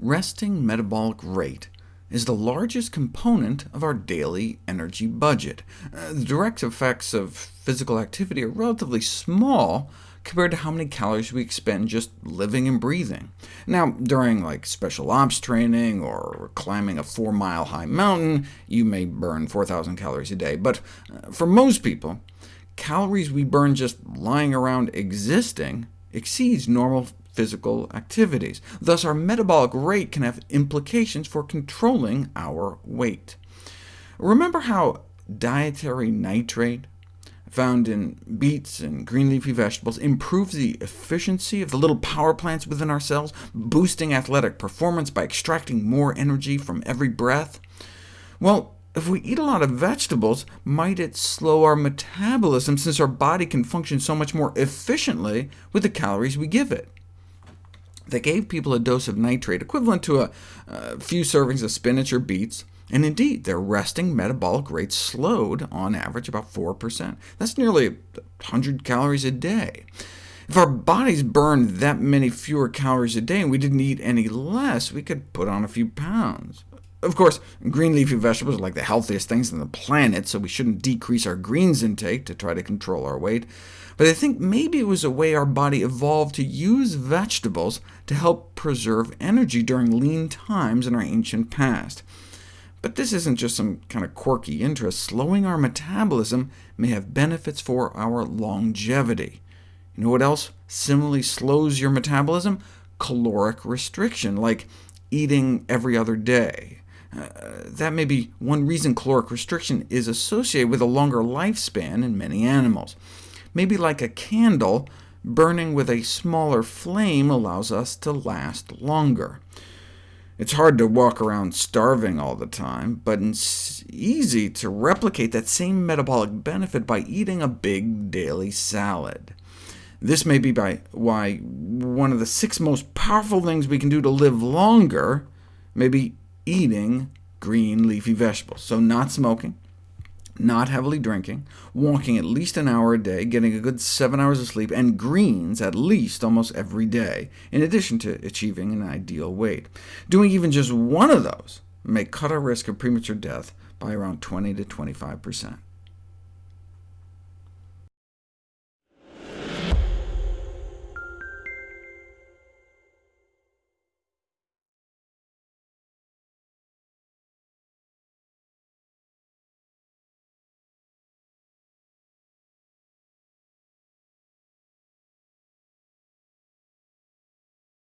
resting metabolic rate is the largest component of our daily energy budget. Uh, the direct effects of physical activity are relatively small compared to how many calories we expend just living and breathing. Now, during like special ops training or climbing a four-mile high mountain, you may burn 4,000 calories a day, but uh, for most people, calories we burn just lying around existing exceeds normal physical activities. Thus, our metabolic rate can have implications for controlling our weight. Remember how dietary nitrate, found in beets and green leafy vegetables, improves the efficiency of the little power plants within our cells, boosting athletic performance by extracting more energy from every breath? Well, if we eat a lot of vegetables, might it slow our metabolism, since our body can function so much more efficiently with the calories we give it? They gave people a dose of nitrate equivalent to a, a few servings of spinach or beets, and indeed, their resting metabolic rate slowed, on average, about 4%. That's nearly 100 calories a day. If our bodies burned that many fewer calories a day and we didn't eat any less, we could put on a few pounds. Of course, green leafy vegetables are like the healthiest things on the planet, so we shouldn't decrease our greens intake to try to control our weight. But I think maybe it was a way our body evolved to use vegetables to help preserve energy during lean times in our ancient past. But this isn't just some kind of quirky interest. Slowing our metabolism may have benefits for our longevity. You know what else similarly slows your metabolism? Caloric restriction, like eating every other day. Uh, that may be one reason caloric restriction is associated with a longer lifespan in many animals. Maybe like a candle, burning with a smaller flame allows us to last longer. It's hard to walk around starving all the time, but it's easy to replicate that same metabolic benefit by eating a big daily salad. This may be by why one of the six most powerful things we can do to live longer may be eating green leafy vegetables. So not smoking, not heavily drinking, walking at least an hour a day, getting a good seven hours of sleep, and greens at least almost every day, in addition to achieving an ideal weight. Doing even just one of those may cut our risk of premature death by around 20 to 25%.